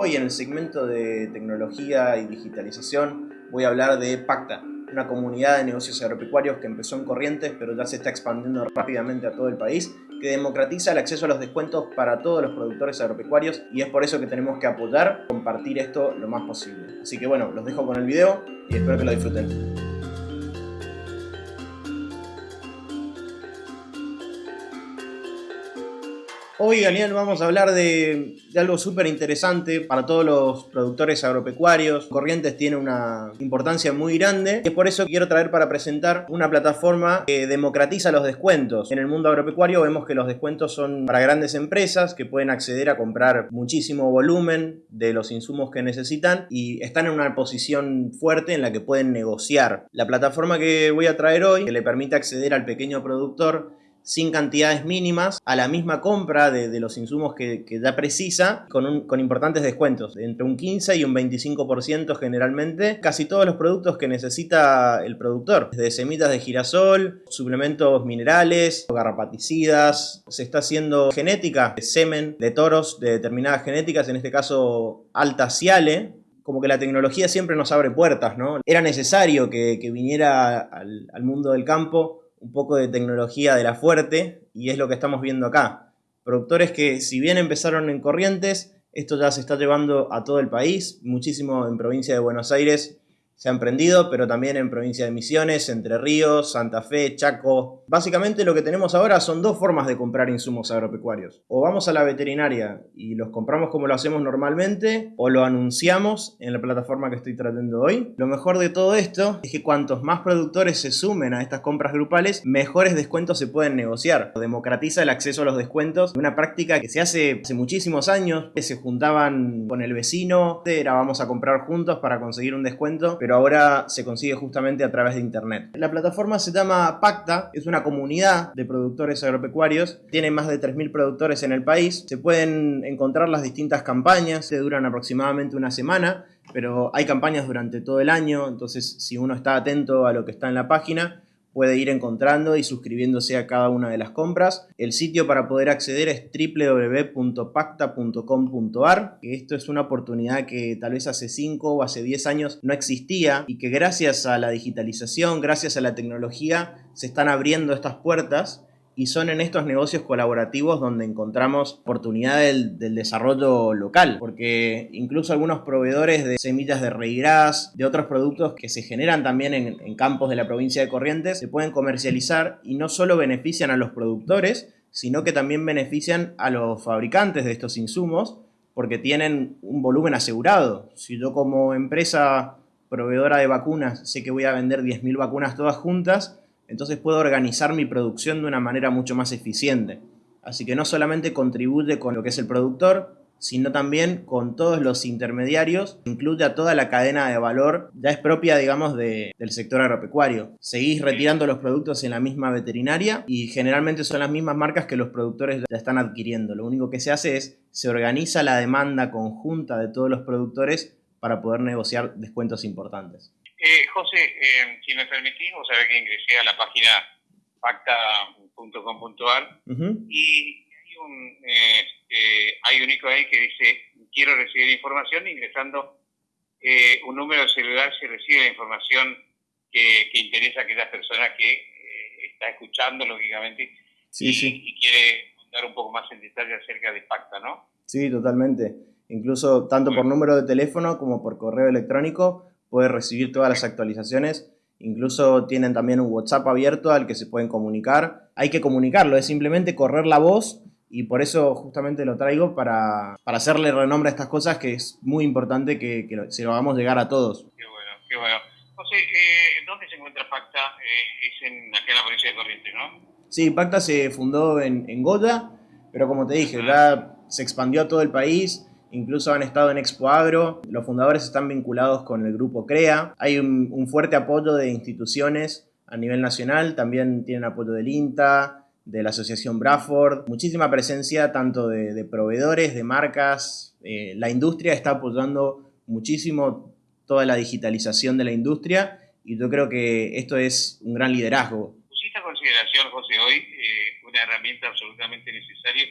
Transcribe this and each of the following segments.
Hoy en el segmento de tecnología y digitalización voy a hablar de Pacta, una comunidad de negocios agropecuarios que empezó en Corrientes pero ya se está expandiendo rápidamente a todo el país, que democratiza el acceso a los descuentos para todos los productores agropecuarios y es por eso que tenemos que apoyar, compartir esto lo más posible. Así que bueno, los dejo con el video y espero que lo disfruten. Hoy, Daniel, vamos a hablar de, algo súper interesante para todos los productores agropecuarios. Corrientes tiene una importancia muy grande y es por eso que quiero traer para presentar una plataforma que democratiza los descuentos. En el mundo agropecuario vemos que los descuentos son para grandes empresas que pueden acceder a comprar muchísimo volumen de los insumos que necesitan y están en una posición fuerte en la que pueden negociar. La plataforma que voy a traer hoy, que le permite acceder al pequeño productor sin cantidades mínimas a la misma compra de, los insumos que, ya precisa con, importantes descuentos, entre un 15 y un 25% generalmente, casi todos los productos que necesita el productor, desde semitas de girasol, suplementos minerales, garrapaticidas, se está haciendo genética, de semen de toros de determinadas genéticas, en este caso alta ciale, como que la tecnología siempre nos abre puertas, ¿no? Era necesario que, viniera al mundo del campo un poco de tecnología de la fuerte y es lo que estamos viendo acá. Productores que si bien empezaron en Corrientes, esto ya se está llevando a todo el país, muchísimo en provincia de Buenos Aires se ha emprendido, pero también en provincia de Misiones, Entre Ríos, Santa Fe, Chaco. Básicamente lo que tenemos ahora son dos formas de comprar insumos agropecuarios. O vamos a la veterinaria y los compramos como lo hacemos normalmente, o lo anunciamos en la plataforma que estoy tratando hoy. Lo mejor de todo esto es que cuantos más productores se sumen a estas compras grupales, mejores descuentos se pueden negociar. Democratiza el acceso a los descuentos, una práctica que se hace hace muchísimos años, que se juntaban con el vecino, era vamos a comprar juntos para conseguir un descuento, ahora se consigue justamente a través de internet. La plataforma se llama Pacta, es una comunidad de productores agropecuarios, tiene más de 3.000 productores en el país, se pueden encontrar las distintas campañas, que duran aproximadamente una semana, pero hay campañas durante todo el año, entonces si uno está atento a lo que está en la página, puede ir encontrando y suscribiéndose a cada una de las compras. El sitio para poder acceder es www.pacta.com.ar, esto es una oportunidad que tal vez hace 5 o hace 10 años no existía y que gracias a la digitalización, gracias a la tecnología, se están abriendo estas puertas y son en estos negocios colaborativos donde encontramos oportunidad del, desarrollo local, porque incluso algunos proveedores de semillas de reirás, de otros productos que se generan también en, en campos de la provincia de Corrientes, se pueden comercializar y no solo benefician a los productores, sino que también benefician a los fabricantes de estos insumos, porque tienen un volumen asegurado. Si yo como empresa proveedora de vacunas sé que voy a vender 10.000 vacunas todas juntas, entonces puedo organizar mi producción de una manera mucho más eficiente. Así que no solamente contribuye con lo que es el productor, sino también con todos los intermediarios, incluye a toda la cadena de valor, ya es propia, digamos, del sector agropecuario. Seguís retirando los productos en la misma veterinaria y generalmente son las mismas marcas que los productores ya están adquiriendo. Lo único que se hace es, se organiza la demanda conjunta de todos los productores para poder negociar descuentos importantes. Eh, José, eh, si me permitís, vos sabés que ingresé a la página pacta.com.ar y hay un, eh, hay un icono ahí que dice quiero recibir información ingresando eh, un número de celular se recibe la información que, interesa a aquella persona que eh, está escuchando, lógicamente, y, quiere contar un poco más en detalle acerca de Pacta, ¿no? Sí, totalmente. Incluso tanto por número de teléfono como por correo electrónico puede recibir todas las actualizaciones. Incluso tienen también un WhatsApp abierto al que se pueden comunicar. Hay que comunicarlo, es simplemente correr la voz y por eso justamente lo traigo para, hacerle renombre a estas cosas que es muy importante que, se lo hagamos llegar a todos. Qué bueno, qué bueno. José, eh, ¿dónde se encuentra Pacta? Eh, es en, aquí en la provincia de Corrientes, ¿no? Sí, Pacta se fundó en, en Goya, pero como te dije, ya se expandió a todo el país Incluso han estado en Expo Agro, los fundadores están vinculados con el grupo CREA, hay un, fuerte apoyo de instituciones a nivel nacional, también tienen apoyo del INTA, de la Asociación Bradford, muchísima presencia tanto de, proveedores, de marcas, eh, la industria está apoyando muchísimo toda la digitalización de la industria y yo creo que esto es un gran liderazgo. ¿Pusiste a consideración, José, hoy eh, una herramienta absolutamente necesaria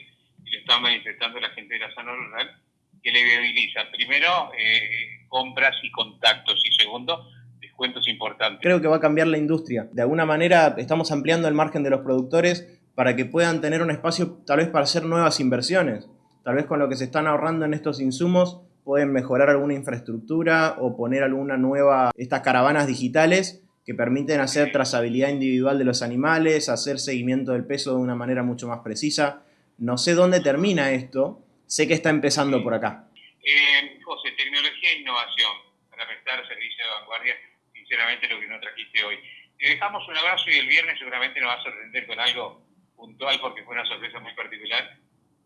y lo está manifestando la gente de la zona rural? Que le viabilizan, primero, eh, compras y contactos, y segundo, descuentos importantes. Creo que va a cambiar la industria. De alguna manera estamos ampliando el margen de los productores para que puedan tener un espacio tal vez para hacer nuevas inversiones. Tal vez con lo que se están ahorrando en estos insumos pueden mejorar alguna infraestructura o poner alguna nueva, estas caravanas digitales que permiten hacer trazabilidad individual de los animales, hacer seguimiento del peso de una manera mucho más precisa. No sé dónde termina esto, sé que está empezando por acá. Eh, José, tecnología e innovación para prestar servicio de vanguardia, sinceramente lo que nos trajiste hoy. Te dejamos un abrazo y el viernes seguramente nos va a sorprender con algo puntual porque fue una sorpresa muy particular.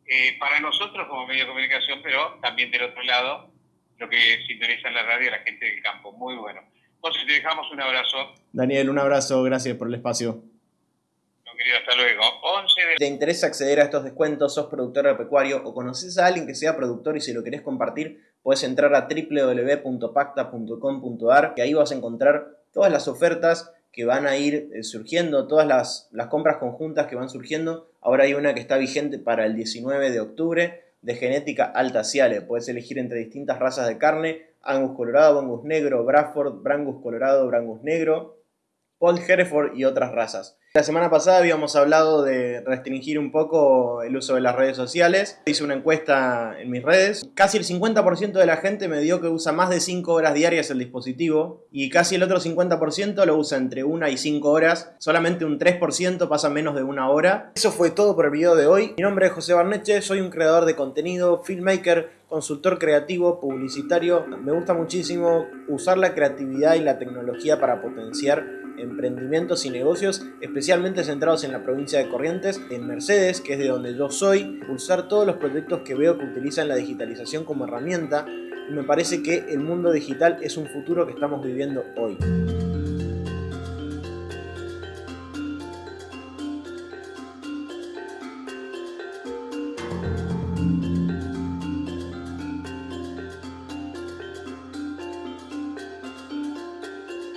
Eh, para nosotros como medio de comunicación, pero también del otro lado, lo que sintoniza en la radio la gente del campo. Muy bueno. Entonces te dejamos un abrazo. Daniel, un abrazo, gracias por el espacio. Hasta luego. 11 ¿Te interesa acceder a estos descuentos? ¿Sos productor agropecuario o conoces a alguien que sea productor y si lo querés compartir, puedes entrar a www.pacta.com.ar que ahí vas a encontrar todas las ofertas que van a ir eh, surgiendo, todas las, las compras conjuntas que van surgiendo. Ahora hay una que está vigente para el 19 de octubre de genética alta ciale. Puedes elegir entre distintas razas de carne, Angus colorado, Angus negro, Bradford, Brangus colorado, Brangus negro, Paul Hereford y otras razas. La semana pasada habíamos hablado de restringir un poco el uso de las redes sociales. Hice una encuesta en mis redes. Casi el 50% de la gente me dio que usa más de 5 horas diarias el dispositivo y casi el otro 50% lo usa entre 1 y 5 horas. Solamente un 3% pasa menos de una hora. Eso fue todo por el video de hoy. Mi nombre es José Barneche, soy un creador de contenido, filmmaker, consultor creativo, publicitario. Me gusta muchísimo usar la creatividad y la tecnología para potenciar emprendimientos y negocios especialmente centrados en la provincia de Corrientes, en Mercedes, que es de donde yo soy, pulsar todos los proyectos que veo que utilizan la digitalización como herramienta y me parece que el mundo digital es un futuro que estamos viviendo hoy.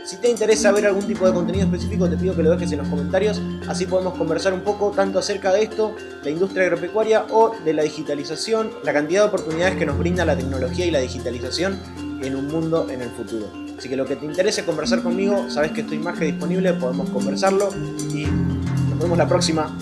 Si te interesa ver algún tipo de contenido específico, te pido que lo dejes en los comentarios, así podemos conversar un poco tanto acerca de esto, la industria agropecuaria o de la digitalización, la cantidad de oportunidades que nos brinda la tecnología y la digitalización en un mundo en el futuro. Así que lo que te interese conversar conmigo, sabes que estoy más que disponible, podemos conversarlo y nos vemos la próxima.